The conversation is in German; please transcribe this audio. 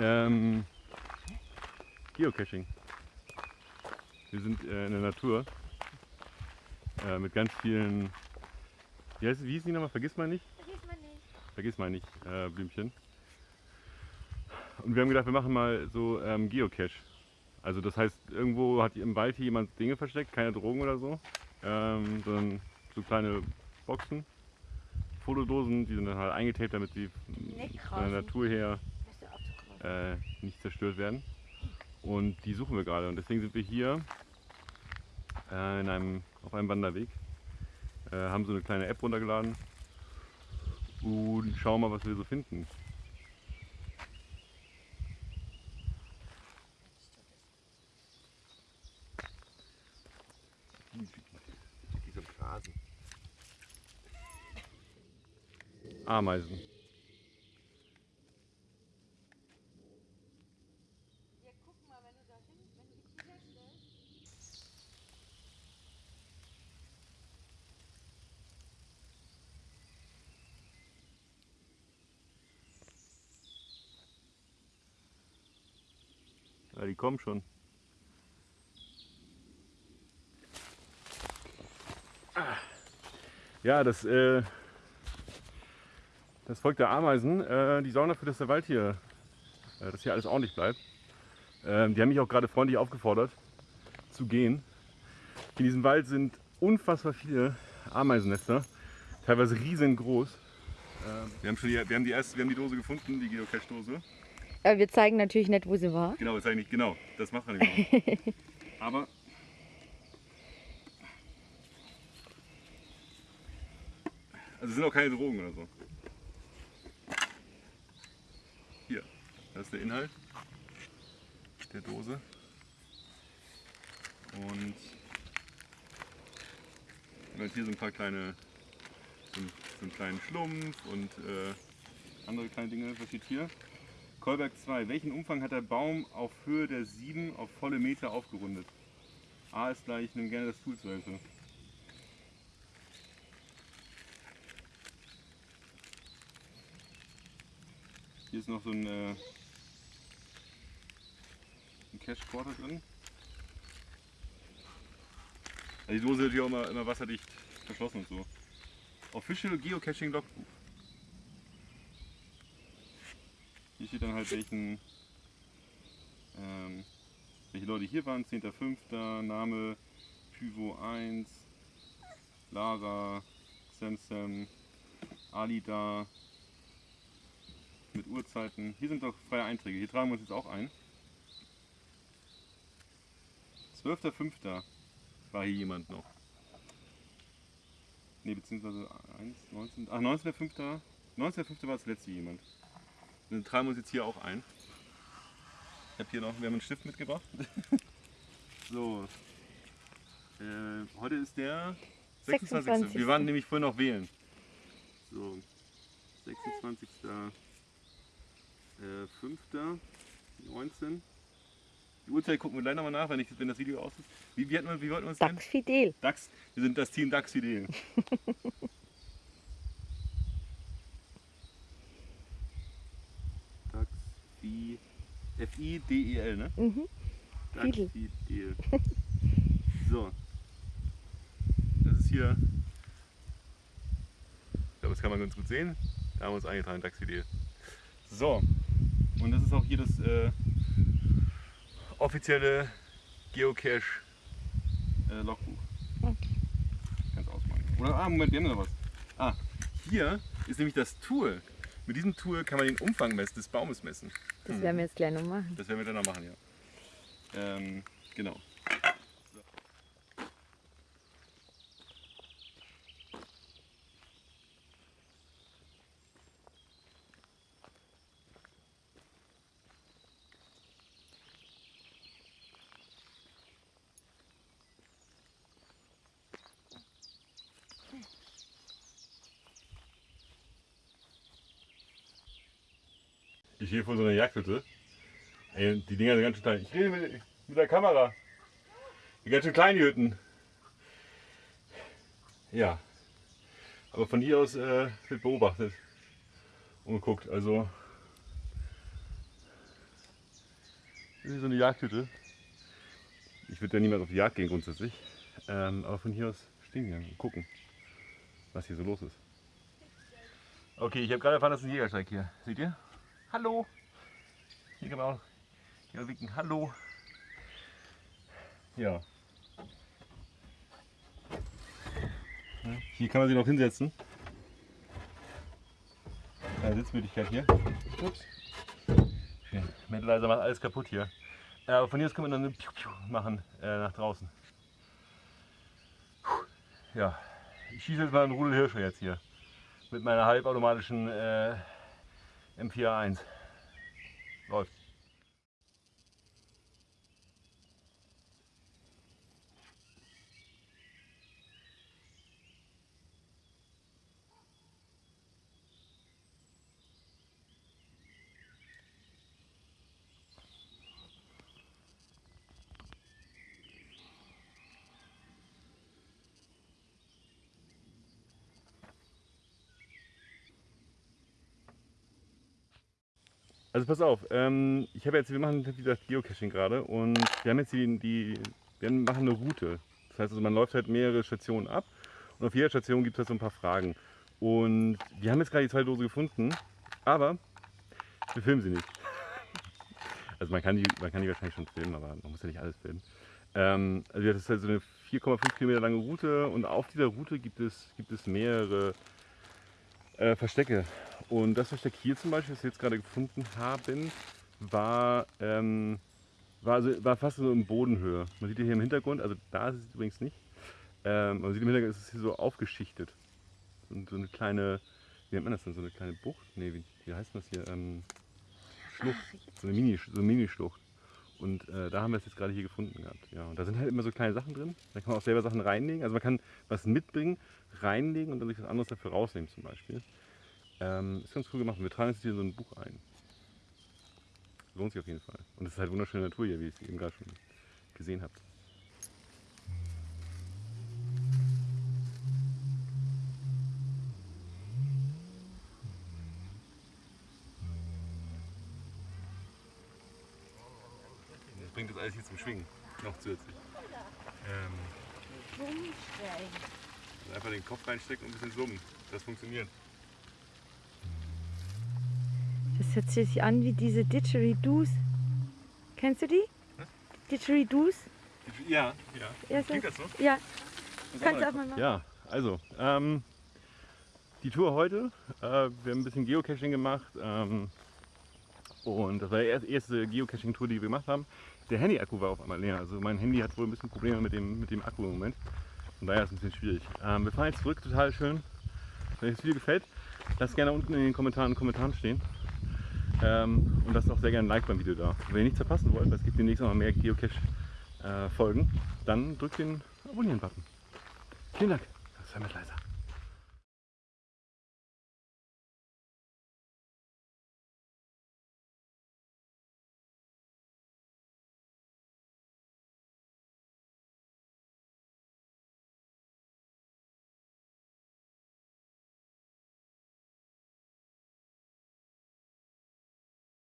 Ähm, Geocaching. Wir sind äh, in der Natur äh, mit ganz vielen. Wie, heißt, wie hieß die nochmal? Vergiss mal nicht? Vergiss man nicht. Vergiss mal nicht, äh, Blümchen. Und wir haben gedacht, wir machen mal so ähm, Geocache. Also das heißt, irgendwo hat im Wald hier jemand Dinge versteckt, keine Drogen oder so, ähm, sondern so kleine Boxen, Fotodosen, die sind dann halt eingetaped, damit sie von der. Natur her Hörst du auf zu krausen? Äh, nicht zerstört werden. Und die suchen wir gerade. Und deswegen sind wir hier äh, in einem, auf einem Wanderweg. Äh, haben so eine kleine App runtergeladen und schauen mal, was wir so finden. Ameisen. Ja, guck mal, wenn du da hin, wenn du dich hier stellst. Ja, die kommen schon. Ja, das, äh, das Volk der Ameisen, äh, die sorgen dafür, dass der Wald hier, äh, dass hier alles ordentlich bleibt. Ähm, die haben mich auch gerade freundlich aufgefordert, zu gehen. In diesem Wald sind unfassbar viele Ameisennester, teilweise riesengroß. Ähm, wir, haben schon die, wir, haben die erste, wir haben die Dose gefunden, die Geocache-Dose. Aber wir zeigen natürlich nicht, wo sie war. Genau, das eigentlich genau. Das macht man nicht. Aber also es sind auch keine Drogen oder so. Hier, das ist der Inhalt der Dose. Und hier so ein paar kleine, so einen kleinen Schlumpf und äh, andere kleine Dinge. Was steht hier? Kolberg 2. Welchen Umfang hat der Baum auf Höhe der 7 auf volle Meter aufgerundet? A ist gleich, nimm gerne das Tool zur Hilfe. Hier ist noch so ein, äh, ein Cache-Quarter drin. Also die Dose ist ja auch immer, immer wasserdicht verschlossen und so. Official Geocaching Logbuch. Steht dann halt welchen, ähm, welche Leute hier waren. 10.05. Name Pyvo 1, Lara, Samsam, Alida. Mit Uhrzeiten. Hier sind doch freie Einträge. Hier tragen wir uns jetzt auch ein. 12.05. war hier jemand noch. Ne, beziehungsweise 1, 19. Ach, 19.05. 19.05. war das letzte jemand. Dann tragen wir uns jetzt hier auch ein. Ich habe hier noch, wir haben einen Stift mitgebracht. so. Äh, heute ist der 26. 26.. Wir waren nämlich vorhin noch wählen. So. 26. Äh, 5. 19. Die Uhrzeit gucken wir gleich nochmal nach, wenn, ich, wenn das Video aus ist. Wie, wie, hatten wir, wie wollten wir uns nennen? Dax Fidel. DAX. Wir sind das Team DAX Fidel. DAX F-I-D-E-L, ne? Mhm. Fidel. Fidel. So. Das ist hier. Ich glaube, das kann man ganz gut sehen. Da haben wir uns eingetragen, DAX Fidel. So. Und das ist auch hier das äh, offizielle Geocache äh. Okay. Kannst ausmachen. Oder, ah, Moment, wir haben noch was. Ah, hier ist nämlich das Tool. Mit diesem Tool kann man den Umfang messen, des Baumes messen. Das werden wir jetzt gleich noch machen. Das werden wir dann noch machen, ja. Ähm, genau. Ich stehe vor so einer Jagdhütte. Ey, die Dinger sind ganz schön klein. Ich rede mit, mit der Kamera. Die ganz schön klein, die Hütten. Ja. Aber von hier aus äh, wird beobachtet und geguckt. Also Das ist so eine Jagdhütte. Ich würde ja niemals auf die Jagd gehen grundsätzlich. Ähm, aber von hier aus stehen wir und gucken, was hier so los ist. Okay, ich habe gerade erfahren, das ist ein Jägersteig hier. Seht ihr? Hallo! Hier kann man auch hier winken. Hallo! Ja. Ja, Hier kann man sich noch hinsetzen. Eine Sitzmöglichkeit hier. Ups. Metalizer macht alles kaputt hier. Äh, aber von hier aus können wir dann Piu Piu machen äh, nach draußen. Puh. Ja, ich schieße jetzt mal einen Rudel Hirsche jetzt hier. Mit meiner halbautomatischen äh, M4A1. Läuft. Also pass auf, ähm, ich habe jetzt, wir machen wie gesagt Geocaching gerade und wir haben jetzt die, die, wir machen eine Route. Das heißt also, man läuft halt mehrere Stationen ab und auf jeder Station gibt es halt so ein paar Fragen. Und wir haben jetzt gerade die zwei Dose gefunden, aber wir filmen sie nicht. Also man kann die, man kann die wahrscheinlich schon filmen, aber man muss ja nicht alles filmen. Ähm, also das ist halt so eine 4,5 Kilometer lange Route und auf dieser Route gibt es, gibt es mehrere äh, Verstecke. Und das Versteck hier zum Beispiel, das wir jetzt gerade gefunden haben, war, ähm, war, also, war fast so in Bodenhöhe. Man sieht hier im Hintergrund, also da ist es übrigens nicht, ähm, man sieht im Hintergrund, ist es hier so aufgeschichtet. Und so eine kleine, wie nennt man das denn, so eine kleine Bucht? Nee, wie, wie heißt das hier? Ähm, Schlucht, so eine Mini, so eine Mini-Schlucht. Und äh, da haben wir es jetzt gerade hier gefunden gehabt. Ja, und da sind halt immer so kleine Sachen drin. Da kann man auch selber Sachen reinlegen. Also man kann was mitbringen, reinlegen und dann sich was anderes dafür rausnehmen zum Beispiel. Ähm, ist ganz cool gemacht. Wir tragen jetzt hier so ein Buch ein. Lohnt sich auf jeden Fall. Und es ist halt wunderschöne Natur hier, wie ihr es eben gerade schon gesehen habt. Das bringt das alles hier zum Schwingen. Noch zusätzlich. Ähm, also einfach den Kopf reinstecken und ein bisschen summen. Das funktioniert. Das hört sich an wie diese Didgeridoos. Kennst du die? Didgeridoos? Ja, ja. Ja, so. Klingt das so? Ja, kannst du auch mal machen. Ja, also, ähm, die Tour heute. Äh, wir haben ein bisschen Geocaching gemacht. Ähm, und das war die erste, erste Geocaching-Tour, die wir gemacht haben. Der Handy-Akku war auf einmal leer. Also mein Handy hat wohl ein bisschen Probleme mit dem, mit dem Akku im Moment. Von daher ist es ein bisschen schwierig. Ähm, wir fahren jetzt zurück, total schön. Wenn euch das Video gefällt, lasst gerne unten in den Kommentaren Kommentaren stehen. Ähm, und lasst auch sehr gerne ein Like beim Video da. Wenn ihr nichts verpassen wollt, weil es gibt demnächst noch mehr Geocache-Folgen, dann drückt den Abonnieren-Button. Vielen Dank. Das war mit leiser.